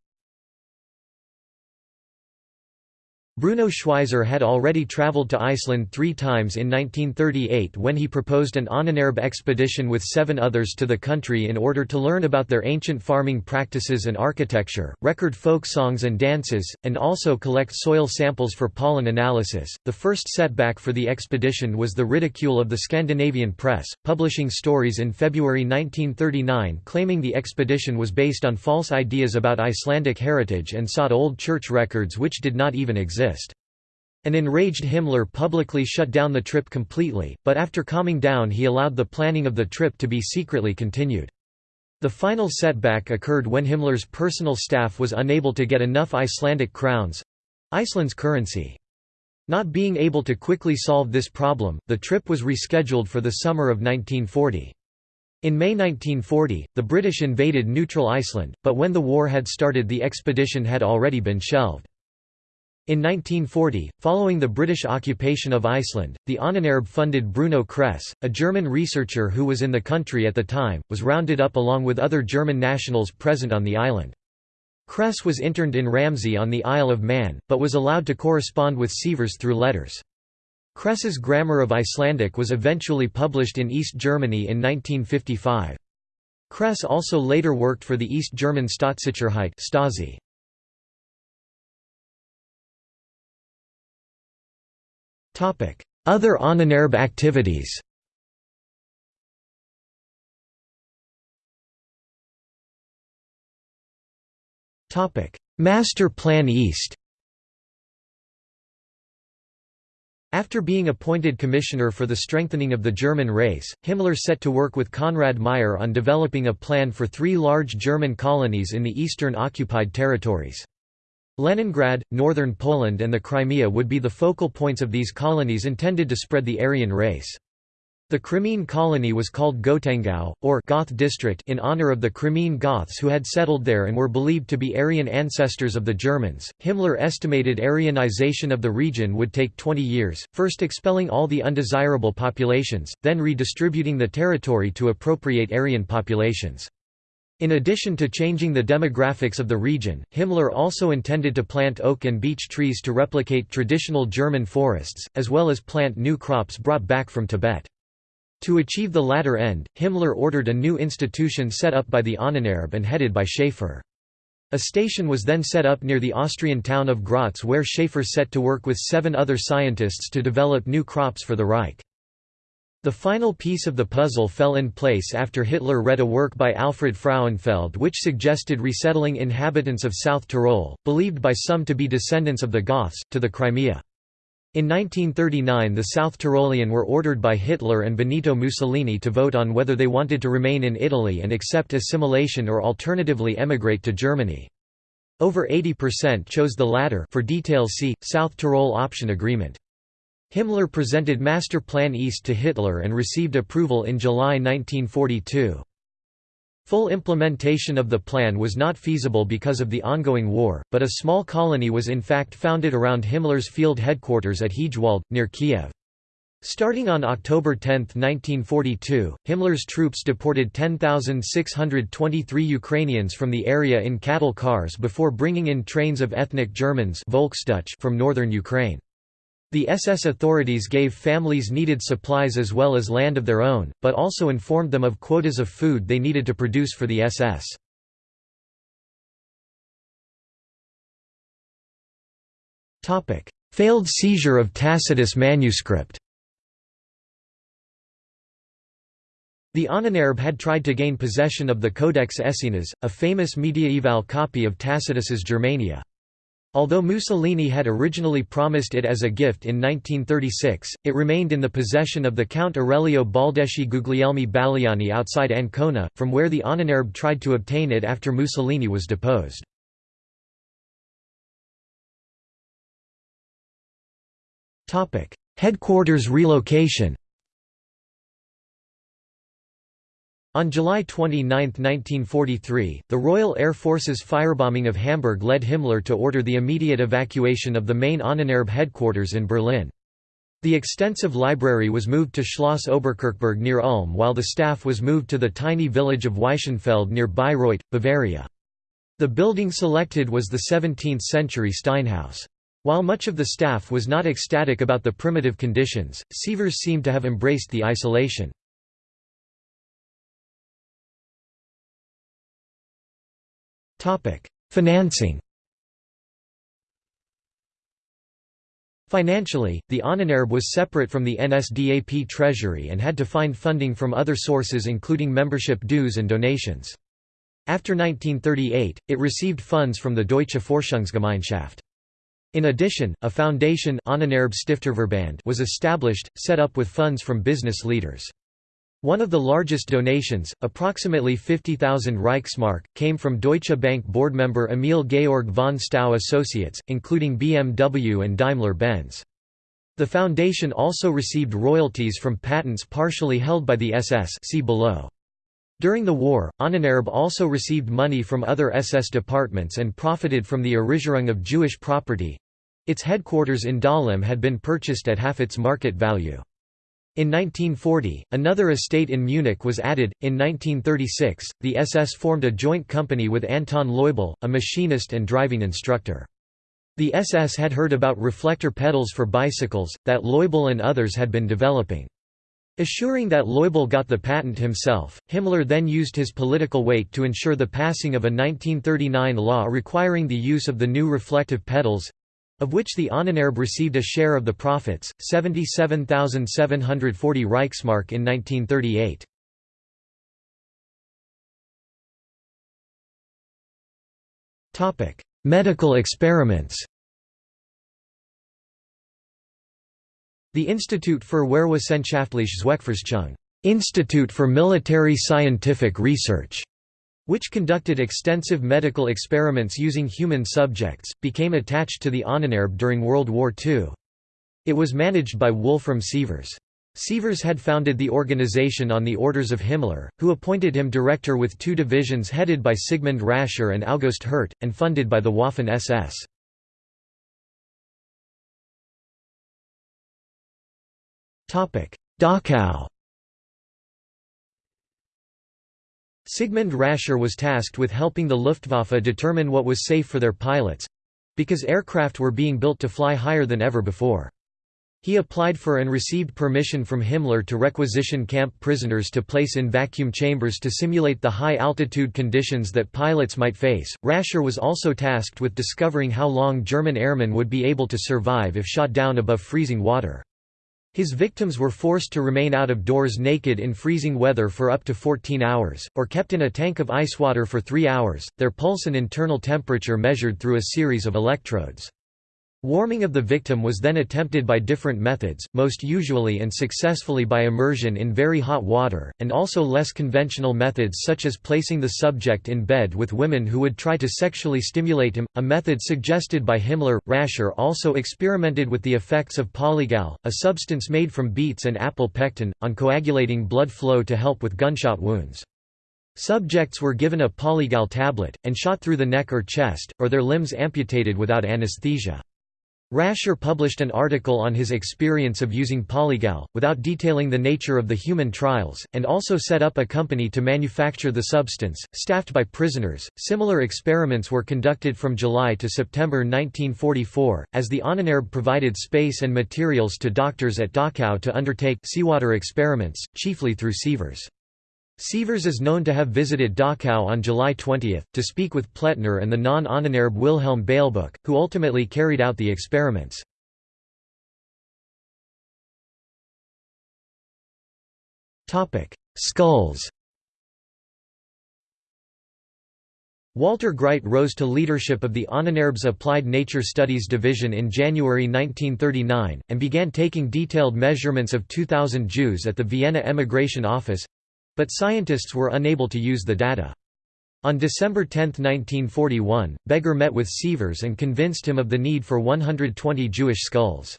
Bruno Schweizer had already travelled to Iceland three times in 1938 when he proposed an Ahnenerbe expedition with seven others to the country in order to learn about their ancient farming practices and architecture, record folk songs and dances, and also collect soil samples for pollen analysis. The first setback for the expedition was the ridicule of the Scandinavian press, publishing stories in February 1939 claiming the expedition was based on false ideas about Icelandic heritage and sought old church records which did not even exist exist. An enraged Himmler publicly shut down the trip completely, but after calming down he allowed the planning of the trip to be secretly continued. The final setback occurred when Himmler's personal staff was unable to get enough Icelandic crowns—Iceland's currency. Not being able to quickly solve this problem, the trip was rescheduled for the summer of 1940. In May 1940, the British invaded neutral Iceland, but when the war had started the expedition had already been shelved. In 1940, following the British occupation of Iceland, the Ahnenerbe funded Bruno Kress, a German researcher who was in the country at the time, was rounded up along with other German nationals present on the island. Kress was interned in Ramsey on the Isle of Man, but was allowed to correspond with Sievers through letters. Kress's Grammar of Icelandic was eventually published in East Germany in 1955. Kress also later worked for the East German Staatssicherheit Stasi. Other Ahnenerbe activities. Master Plan East. After being appointed commissioner for the strengthening of the German race, Himmler set to work with Konrad Meyer on developing a plan for three large German colonies in the eastern occupied territories. Leningrad, northern Poland and the Crimea would be the focal points of these colonies intended to spread the Aryan race. The Crimean colony was called Gotengau, or Goth district in honor of the Crimean Goths who had settled there and were believed to be Aryan ancestors of the Germans. Himmler estimated Aryanization of the region would take 20 years, first expelling all the undesirable populations, then redistributing the territory to appropriate Aryan populations. In addition to changing the demographics of the region, Himmler also intended to plant oak and beech trees to replicate traditional German forests, as well as plant new crops brought back from Tibet. To achieve the latter end, Himmler ordered a new institution set up by the Ahnenerbe and headed by Schaefer. A station was then set up near the Austrian town of Graz where Schaefer set to work with seven other scientists to develop new crops for the Reich. The final piece of the puzzle fell in place after Hitler read a work by Alfred Frauenfeld which suggested resettling inhabitants of South Tyrol, believed by some to be descendants of the Goths, to the Crimea. In 1939 the South Tyrolean were ordered by Hitler and Benito Mussolini to vote on whether they wanted to remain in Italy and accept assimilation or alternatively emigrate to Germany. Over 80% chose the latter for details see, South Tyrol Option Agreement. Himmler presented Master Plan East to Hitler and received approval in July 1942. Full implementation of the plan was not feasible because of the ongoing war, but a small colony was in fact founded around Himmler's field headquarters at Hegewald, near Kiev. Starting on October 10, 1942, Himmler's troops deported 10,623 Ukrainians from the area in cattle cars before bringing in trains of ethnic Germans from northern Ukraine. The SS authorities gave families needed supplies as well as land of their own, but also informed them of quotas of food they needed to produce for the SS. Failed seizure of Tacitus manuscript The Ahnenerbe had tried to gain possession of the Codex Aesinas, a famous mediaeval copy of Tacitus's Germania. Although Mussolini had originally promised it as a gift in 1936, it remained in the possession of the Count Aurelio Baldeschi Guglielmi Baliani outside Ancona, from where the Ahnenerbe tried to obtain it after Mussolini was deposed. Headquarters relocation On July 29, 1943, the Royal Air Force's firebombing of Hamburg led Himmler to order the immediate evacuation of the main Ahnenerbe headquarters in Berlin. The extensive library was moved to Schloss Oberkirchberg near Ulm while the staff was moved to the tiny village of Waischenfeld near Bayreuth, Bavaria. The building selected was the 17th-century Steinhaus. While much of the staff was not ecstatic about the primitive conditions, Sievers seemed to have embraced the isolation. Financing Financially, the Ahnenerbe was separate from the NSDAP treasury and had to find funding from other sources including membership dues and donations. After 1938, it received funds from the Deutsche Forschungsgemeinschaft. In addition, a foundation was established, set up with funds from business leaders. One of the largest donations, approximately 50,000 Reichsmark, came from Deutsche Bank board member Emil Georg von Stau Associates, including BMW and Daimler-Benz. The foundation also received royalties from patents partially held by the SS see below. During the war, Ahnenerbe also received money from other SS departments and profited from the Errigerung of Jewish property. Its headquarters in Dahlem had been purchased at half its market value. In 1940, another estate in Munich was added. In 1936, the SS formed a joint company with Anton Loibl, a machinist and driving instructor. The SS had heard about reflector pedals for bicycles, that Loibl and others had been developing. Assuring that Loibl got the patent himself, Himmler then used his political weight to ensure the passing of a 1939 law requiring the use of the new reflective pedals of which the Ahnenerbe received a share of the profits, 77,740 Reichsmark in 1938. Medical experiments The Institut für Wehrwissenschaftliche Zweckforschung Institute for Military Scientific Research which conducted extensive medical experiments using human subjects, became attached to the Ahnenerbe during World War II. It was managed by Wolfram Sievers. Sievers had founded the organization on the orders of Himmler, who appointed him director with two divisions headed by Sigmund Rascher and August Hirt, and funded by the Waffen-SS. Dachau Sigmund Rascher was tasked with helping the Luftwaffe determine what was safe for their pilots—because aircraft were being built to fly higher than ever before. He applied for and received permission from Himmler to requisition camp prisoners to place in vacuum chambers to simulate the high altitude conditions that pilots might face. Rascher was also tasked with discovering how long German airmen would be able to survive if shot down above freezing water. His victims were forced to remain out of doors naked in freezing weather for up to 14 hours, or kept in a tank of ice water for three hours, their pulse and internal temperature measured through a series of electrodes. Warming of the victim was then attempted by different methods, most usually and successfully by immersion in very hot water, and also less conventional methods such as placing the subject in bed with women who would try to sexually stimulate him, a method suggested by Himmler. Rascher also experimented with the effects of polygal, a substance made from beets and apple pectin, on coagulating blood flow to help with gunshot wounds. Subjects were given a polygal tablet, and shot through the neck or chest, or their limbs amputated without anesthesia. Rascher published an article on his experience of using Polygal, without detailing the nature of the human trials, and also set up a company to manufacture the substance, staffed by prisoners. Similar experiments were conducted from July to September 1944, as the Ahnenerbe provided space and materials to doctors at Dachau to undertake seawater experiments, chiefly through sievers. Sievers is known to have visited Dachau on July 20, to speak with Pletner and the non-Ahnenerbe Wilhelm Beiglböck, who ultimately carried out the experiments. Skulls Walter Greit rose to leadership of the Ahnenerbes Applied Nature Studies Division in January 1939, and began taking detailed measurements of 2,000 Jews at the Vienna Emigration Office, but scientists were unable to use the data. On December 10, 1941, Beger met with Sievers and convinced him of the need for 120 Jewish skulls.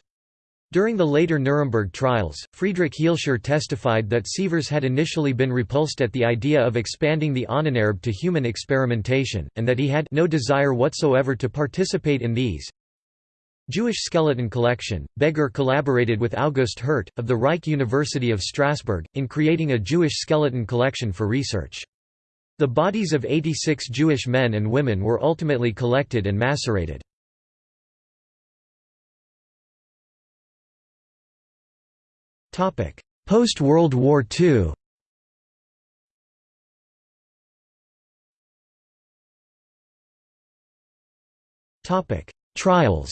During the later Nuremberg trials, Friedrich Hielscher testified that Sievers had initially been repulsed at the idea of expanding the Ahnenerbe to human experimentation, and that he had no desire whatsoever to participate in these. Jewish skeleton collection, Beger collaborated with August Hirt, of the Reich University of Strasbourg, in creating a Jewish skeleton collection for research. The bodies of 86 Jewish men and women were ultimately collected and macerated. Post-World War II Trials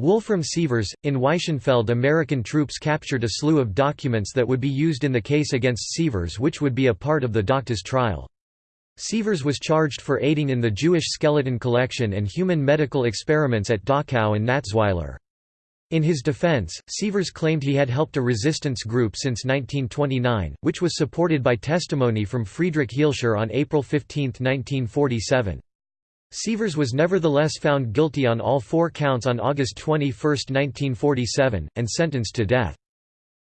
Wolfram Sievers, in Waischenfeld American troops captured a slew of documents that would be used in the case against Sievers which would be a part of the Doctors trial. Sievers was charged for aiding in the Jewish skeleton collection and human medical experiments at Dachau and Natzweiler. In his defense, Sievers claimed he had helped a resistance group since 1929, which was supported by testimony from Friedrich Hielscher on April 15, 1947. Sievers was nevertheless found guilty on all four counts on August 21, 1947, and sentenced to death.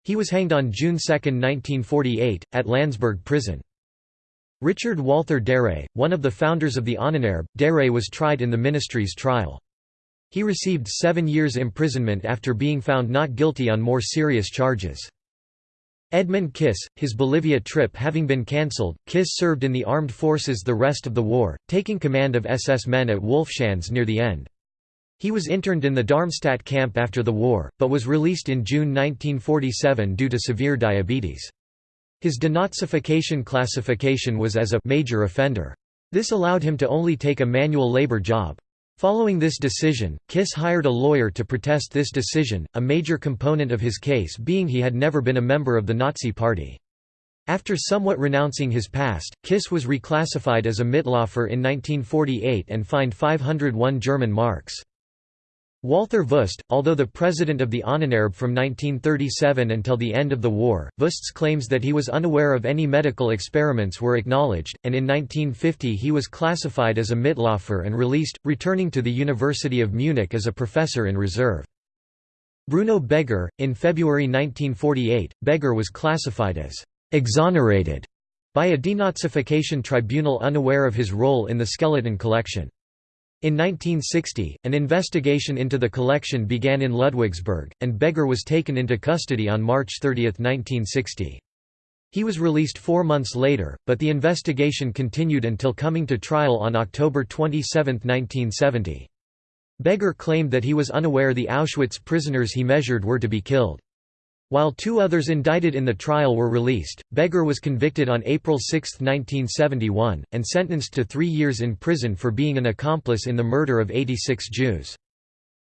He was hanged on June 2, 1948, at Landsberg prison. Richard Walther Darré, one of the founders of the Ahnenerbe, Darré was tried in the ministry's trial. He received seven years imprisonment after being found not guilty on more serious charges. Edmund Kiss, his Bolivia trip having been cancelled, Kiss served in the armed forces the rest of the war, taking command of SS men at Wolfschanz near the end. He was interned in the Darmstadt camp after the war, but was released in June 1947 due to severe diabetes. His denazification classification was as a major offender. This allowed him to only take a manual labor job. Following this decision, Kiss hired a lawyer to protest this decision, a major component of his case being he had never been a member of the Nazi Party. After somewhat renouncing his past, Kiss was reclassified as a Mitläufer in 1948 and fined 501 German marks. Walther Wüst, although the president of the Ahnenerbe from 1937 until the end of the war, Wüst's claims that he was unaware of any medical experiments were acknowledged, and in 1950 he was classified as a Mitläufer and released, returning to the University of Munich as a professor in reserve. Bruno Beger, in February 1948, Beger was classified as «exonerated» by a denazification tribunal unaware of his role in the skeleton collection. In 1960, an investigation into the collection began in Ludwigsburg, and Beger was taken into custody on March 30, 1960. He was released four months later, but the investigation continued until coming to trial on October 27, 1970. Beger claimed that he was unaware the Auschwitz prisoners he measured were to be killed. While two others indicted in the trial were released, Beger was convicted on April 6, 1971, and sentenced to three years in prison for being an accomplice in the murder of 86 Jews.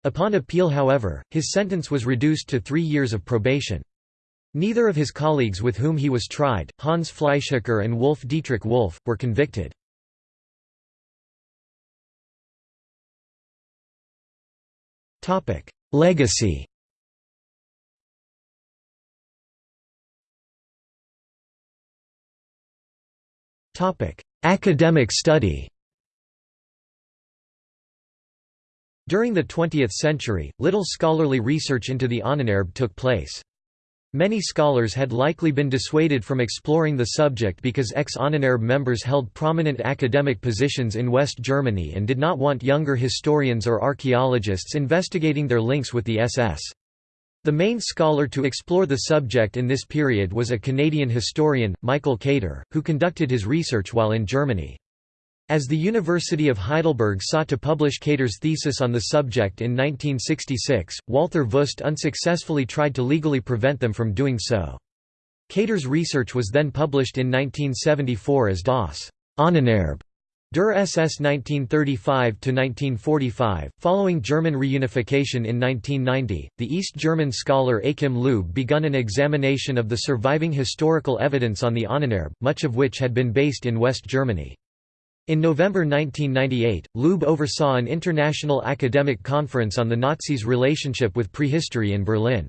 Upon appeal however, his sentence was reduced to three years of probation. Neither of his colleagues with whom he was tried, Hans Fleischhacker and Wolf Dietrich Wolf, were convicted. Legacy Academic study During the 20th century, little scholarly research into the Ahnenerbe took place. Many scholars had likely been dissuaded from exploring the subject because ex-Ahnenerbe members held prominent academic positions in West Germany and did not want younger historians or archaeologists investigating their links with the SS. The main scholar to explore the subject in this period was a Canadian historian, Michael Kater, who conducted his research while in Germany. As the University of Heidelberg sought to publish Kater's thesis on the subject in 1966, Walther Wüst unsuccessfully tried to legally prevent them from doing so. Kater's research was then published in 1974 as Das Ahnenerbe Der SS 1935–1945. Following German reunification in 1990, the East German scholar Achim Leube begun an examination of the surviving historical evidence on the Ahnenerbe, much of which had been based in West Germany. In November 1998, Leube oversaw an international academic conference on the Nazis' relationship with prehistory in Berlin.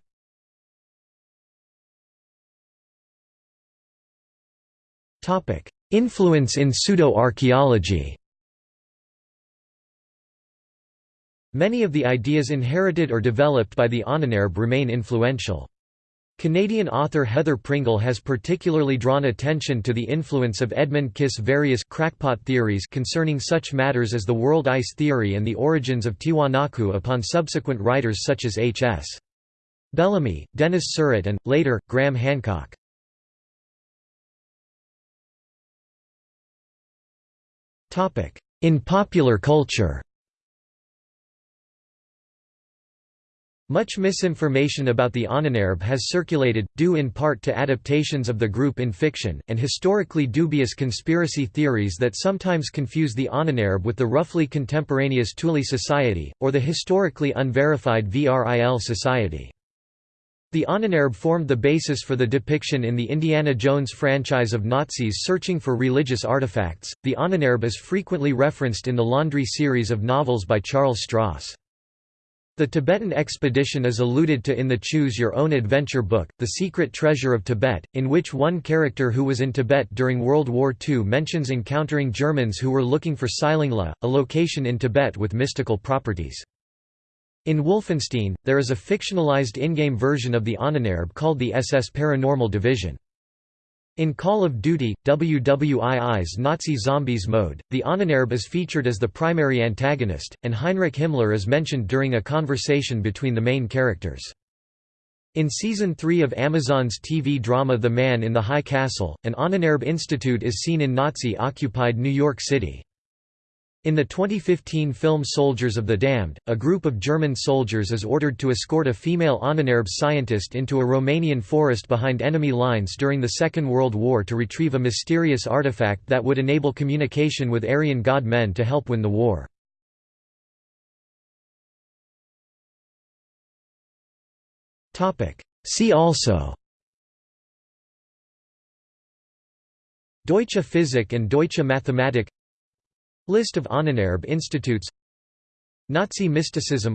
Influence in pseudo-archaeology Many of the ideas inherited or developed by the Ahnenerbe remain influential. Canadian author Heather Pringle has particularly drawn attention to the influence of Edmund Kiss' various crackpot theories concerning such matters as the world ice theory and the origins of Tiwanaku upon subsequent writers such as H.S. Bellamy, Denis Saurat and, later, Graham Hancock. In popular culture Much misinformation about the Ahnenerbe has circulated, due in part to adaptations of the group in fiction, and historically dubious conspiracy theories that sometimes confuse the Ahnenerbe with the roughly contemporaneous Thule Society, or the historically unverified VRIL Society. The Ahnenerbe formed the basis for the depiction in the Indiana Jones franchise of Nazis searching for religious artifacts. The Ahnenerbe is frequently referenced in the Laundry series of novels by Charles Stross. The Tibetan expedition is alluded to in the Choose Your Own Adventure book, The Secret Treasure of Tibet, in which one character who was in Tibet during World War II mentions encountering Germans who were looking for Silingla, a location in Tibet with mystical properties. In Wolfenstein, there is a fictionalized in-game version of the Ahnenerbe called the SS Paranormal Division. In Call of Duty, WWII's Nazi Zombies mode, the Ahnenerbe is featured as the primary antagonist, and Heinrich Himmler is mentioned during a conversation between the main characters. In Season 3 of Amazon's TV drama The Man in the High Castle, an Ahnenerbe Institute is seen in Nazi-occupied New York City. In the 2015 film Soldiers of the Damned, a group of German soldiers is ordered to escort a female Ahnenerbe scientist into a Romanian forest behind enemy lines during the Second World War to retrieve a mysterious artifact that would enable communication with Aryan god men to help win the war. See also Deutsche Physik and Deutsche Mathematik List of Ahnenerbe institutes Nazi mysticism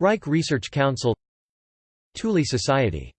Reich Research Council Thule Society